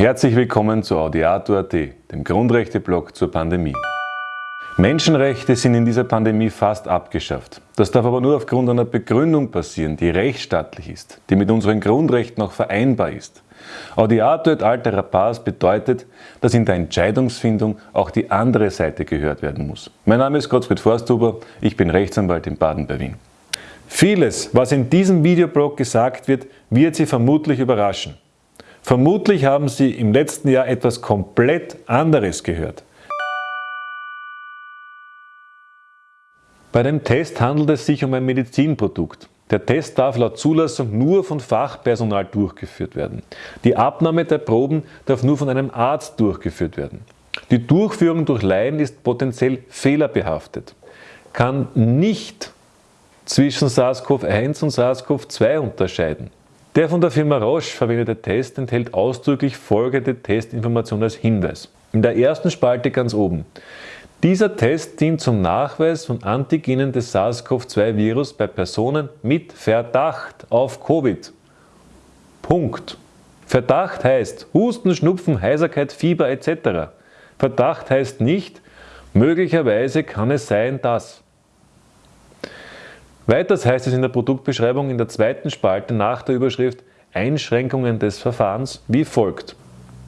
Herzlich willkommen zu Audiato.at, dem Grundrechte-Blog zur Pandemie. Menschenrechte sind in dieser Pandemie fast abgeschafft. Das darf aber nur aufgrund einer Begründung passieren, die rechtsstaatlich ist, die mit unseren Grundrechten auch vereinbar ist. Audiato et altera pars bedeutet, dass in der Entscheidungsfindung auch die andere Seite gehört werden muss. Mein Name ist Gottfried Forsthuber, ich bin Rechtsanwalt in Baden bei Wien. Vieles, was in diesem Videoblog gesagt wird, wird Sie vermutlich überraschen. Vermutlich haben Sie im letzten Jahr etwas komplett anderes gehört. Bei dem Test handelt es sich um ein Medizinprodukt. Der Test darf laut Zulassung nur von Fachpersonal durchgeführt werden. Die Abnahme der Proben darf nur von einem Arzt durchgeführt werden. Die Durchführung durch Laien ist potenziell fehlerbehaftet, kann nicht zwischen SARS-CoV-1 und SARS-CoV-2 unterscheiden. Der von der Firma Roche verwendete Test enthält ausdrücklich folgende Testinformation als Hinweis. In der ersten Spalte ganz oben. Dieser Test dient zum Nachweis von Antigenen des SARS-CoV-2-Virus bei Personen mit Verdacht auf Covid. Punkt. Verdacht heißt Husten, Schnupfen, Heiserkeit, Fieber etc. Verdacht heißt nicht, möglicherweise kann es sein, dass. Weiters heißt es in der Produktbeschreibung in der zweiten Spalte nach der Überschrift Einschränkungen des Verfahrens wie folgt.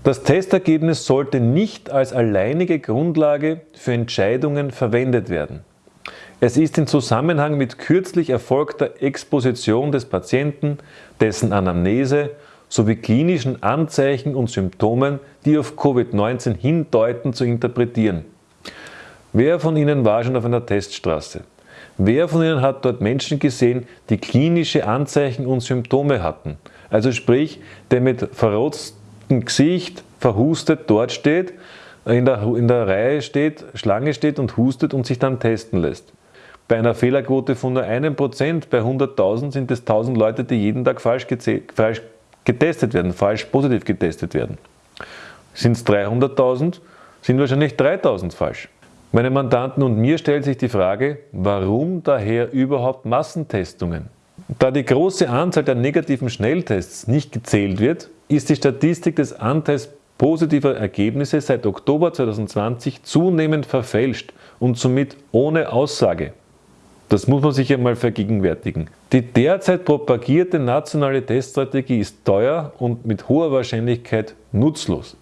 Das Testergebnis sollte nicht als alleinige Grundlage für Entscheidungen verwendet werden. Es ist in Zusammenhang mit kürzlich erfolgter Exposition des Patienten, dessen Anamnese sowie klinischen Anzeichen und Symptomen, die auf Covid-19 hindeuten, zu interpretieren. Wer von Ihnen war schon auf einer Teststraße? Wer von Ihnen hat dort Menschen gesehen, die klinische Anzeichen und Symptome hatten? Also sprich, der mit verrotzten Gesicht, verhustet dort steht, in der, in der Reihe steht, Schlange steht und hustet und sich dann testen lässt. Bei einer Fehlerquote von nur einem Prozent bei 100.000 sind es 1000 Leute, die jeden Tag falsch, falsch getestet werden, falsch positiv getestet werden. Sind es 300.000, sind wahrscheinlich 3000 falsch. Meine Mandanten und mir stellt sich die Frage, warum daher überhaupt Massentestungen? Da die große Anzahl der negativen Schnelltests nicht gezählt wird, ist die Statistik des Anteils positiver Ergebnisse seit Oktober 2020 zunehmend verfälscht und somit ohne Aussage. Das muss man sich einmal vergegenwärtigen. Die derzeit propagierte nationale Teststrategie ist teuer und mit hoher Wahrscheinlichkeit nutzlos.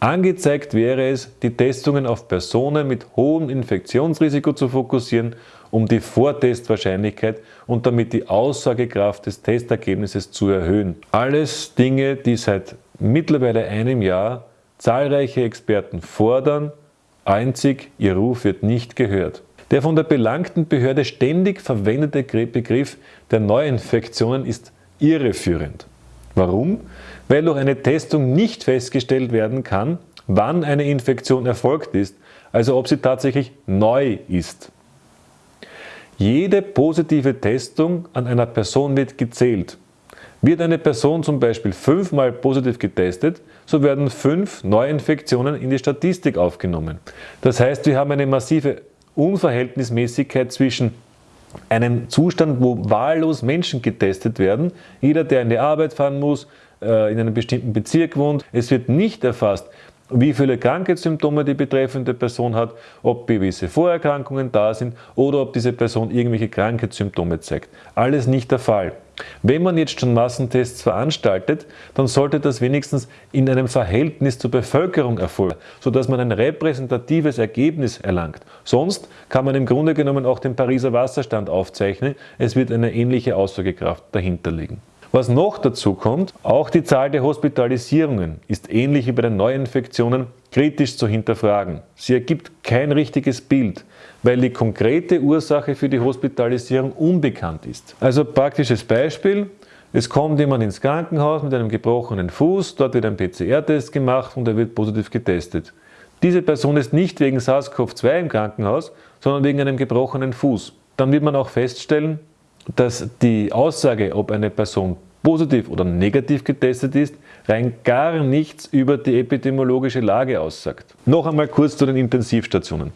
Angezeigt wäre es, die Testungen auf Personen mit hohem Infektionsrisiko zu fokussieren um die Vortestwahrscheinlichkeit und damit die Aussagekraft des Testergebnisses zu erhöhen. Alles Dinge, die seit mittlerweile einem Jahr zahlreiche Experten fordern, einzig ihr Ruf wird nicht gehört. Der von der belangten Behörde ständig verwendete Begriff der Neuinfektionen ist irreführend. Warum? Weil durch eine Testung nicht festgestellt werden kann, wann eine Infektion erfolgt ist, also ob sie tatsächlich neu ist. Jede positive Testung an einer Person wird gezählt. Wird eine Person zum Beispiel fünfmal positiv getestet, so werden fünf Neuinfektionen in die Statistik aufgenommen. Das heißt, wir haben eine massive Unverhältnismäßigkeit zwischen einem Zustand, wo wahllos Menschen getestet werden, jeder, der in die Arbeit fahren muss, äh, in einem bestimmten Bezirk wohnt, es wird nicht erfasst, wie viele Krankheitssymptome die betreffende Person hat, ob gewisse Vorerkrankungen da sind oder ob diese Person irgendwelche Krankheitssymptome zeigt. Alles nicht der Fall. Wenn man jetzt schon Massentests veranstaltet, dann sollte das wenigstens in einem Verhältnis zur Bevölkerung erfolgen, sodass man ein repräsentatives Ergebnis erlangt. Sonst kann man im Grunde genommen auch den Pariser Wasserstand aufzeichnen, es wird eine ähnliche Aussagekraft dahinter liegen. Was noch dazu kommt, auch die Zahl der Hospitalisierungen ist ähnlich wie bei den Neuinfektionen kritisch zu hinterfragen. Sie ergibt kein richtiges Bild, weil die konkrete Ursache für die Hospitalisierung unbekannt ist. Also praktisches Beispiel, es kommt jemand ins Krankenhaus mit einem gebrochenen Fuß, dort wird ein PCR-Test gemacht und er wird positiv getestet. Diese Person ist nicht wegen SARS-CoV-2 im Krankenhaus, sondern wegen einem gebrochenen Fuß. Dann wird man auch feststellen, dass die Aussage, ob eine Person positiv oder negativ getestet ist, rein gar nichts über die epidemiologische Lage aussagt. Noch einmal kurz zu den Intensivstationen.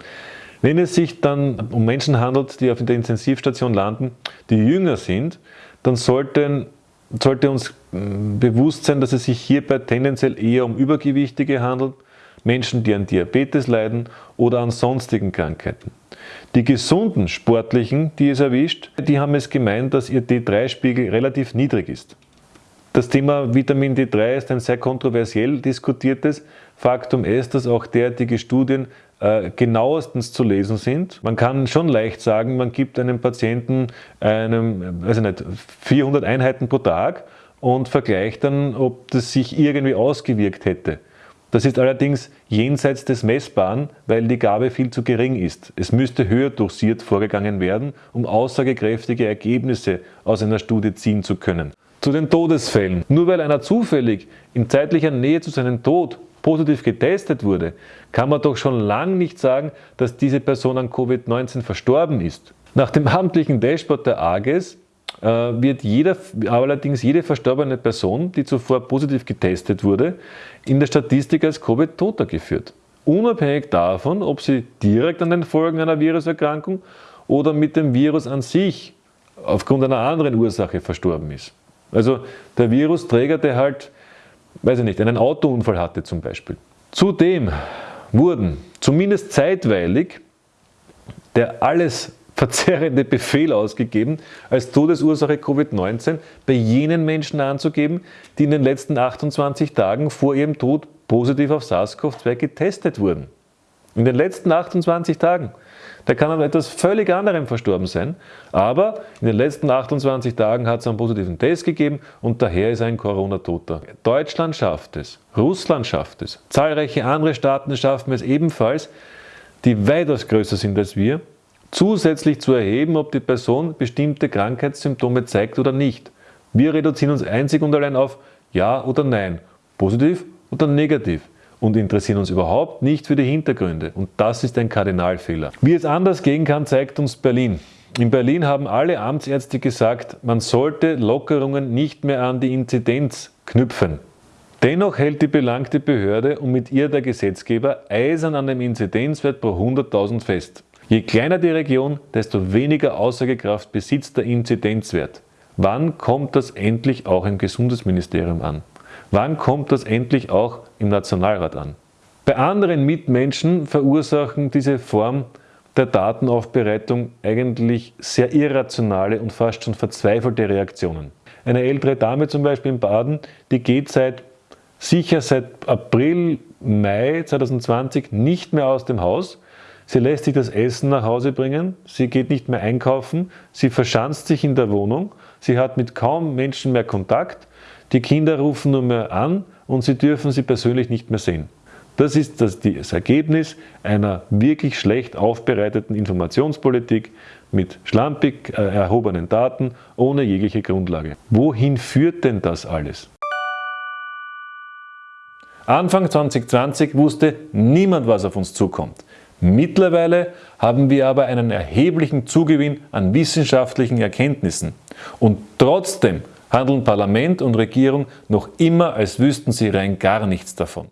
Wenn es sich dann um Menschen handelt, die auf der Intensivstation landen, die jünger sind, dann sollten, sollte uns Bewusstsein, dass es sich hierbei tendenziell eher um Übergewichtige handelt, Menschen, die an Diabetes leiden oder an sonstigen Krankheiten. Die gesunden Sportlichen, die es erwischt, die haben es gemeint, dass ihr D3-Spiegel relativ niedrig ist. Das Thema Vitamin D3 ist ein sehr kontroversiell diskutiertes. Faktum ist, dass auch derartige Studien äh, genauestens zu lesen sind. Man kann schon leicht sagen, man gibt einem Patienten einem, weiß nicht, 400 Einheiten pro Tag und vergleicht dann, ob das sich irgendwie ausgewirkt hätte. Das ist allerdings jenseits des Messbaren, weil die Gabe viel zu gering ist. Es müsste höher dosiert vorgegangen werden, um aussagekräftige Ergebnisse aus einer Studie ziehen zu können. Zu den Todesfällen. Nur weil einer zufällig in zeitlicher Nähe zu seinem Tod positiv getestet wurde, kann man doch schon lange nicht sagen, dass diese Person an Covid-19 verstorben ist. Nach dem amtlichen Dashboard der AGES wird jeder, allerdings jede verstorbene Person, die zuvor positiv getestet wurde, in der Statistik als Covid-Toter geführt. Unabhängig davon, ob sie direkt an den Folgen einer Viruserkrankung oder mit dem Virus an sich aufgrund einer anderen Ursache verstorben ist. Also der Virusträger, der halt, weiß ich nicht, einen Autounfall hatte zum Beispiel. Zudem wurden zumindest zeitweilig der alles verzerrende Befehl ausgegeben, als Todesursache Covid-19 bei jenen Menschen anzugeben, die in den letzten 28 Tagen vor ihrem Tod positiv auf SARS-CoV-2 getestet wurden. In den letzten 28 Tagen. Der kann an etwas völlig anderem verstorben sein, aber in den letzten 28 Tagen hat es einen positiven Test gegeben und daher ist ein Corona-Toter. Deutschland schafft es, Russland schafft es, zahlreiche andere Staaten schaffen es ebenfalls, die weitaus größer sind als wir zusätzlich zu erheben, ob die Person bestimmte Krankheitssymptome zeigt oder nicht. Wir reduzieren uns einzig und allein auf Ja oder Nein, positiv oder negativ und interessieren uns überhaupt nicht für die Hintergründe. Und das ist ein Kardinalfehler. Wie es anders gehen kann, zeigt uns Berlin. In Berlin haben alle Amtsärzte gesagt, man sollte Lockerungen nicht mehr an die Inzidenz knüpfen. Dennoch hält die belangte Behörde und mit ihr der Gesetzgeber eisern an dem Inzidenzwert pro 100.000 fest. Je kleiner die Region, desto weniger Aussagekraft besitzt der Inzidenzwert. Wann kommt das endlich auch im Gesundheitsministerium an? Wann kommt das endlich auch im Nationalrat an? Bei anderen Mitmenschen verursachen diese Form der Datenaufbereitung eigentlich sehr irrationale und fast schon verzweifelte Reaktionen. Eine ältere Dame zum Beispiel in Baden, die geht seit sicher seit April, Mai 2020 nicht mehr aus dem Haus, Sie lässt sich das Essen nach Hause bringen, sie geht nicht mehr einkaufen, sie verschanzt sich in der Wohnung, sie hat mit kaum Menschen mehr Kontakt, die Kinder rufen nur mehr an und sie dürfen sie persönlich nicht mehr sehen. Das ist das, das Ergebnis einer wirklich schlecht aufbereiteten Informationspolitik mit schlampig äh, erhobenen Daten ohne jegliche Grundlage. Wohin führt denn das alles? Anfang 2020 wusste niemand, was auf uns zukommt. Mittlerweile haben wir aber einen erheblichen Zugewinn an wissenschaftlichen Erkenntnissen. Und trotzdem handeln Parlament und Regierung noch immer, als wüssten sie rein gar nichts davon.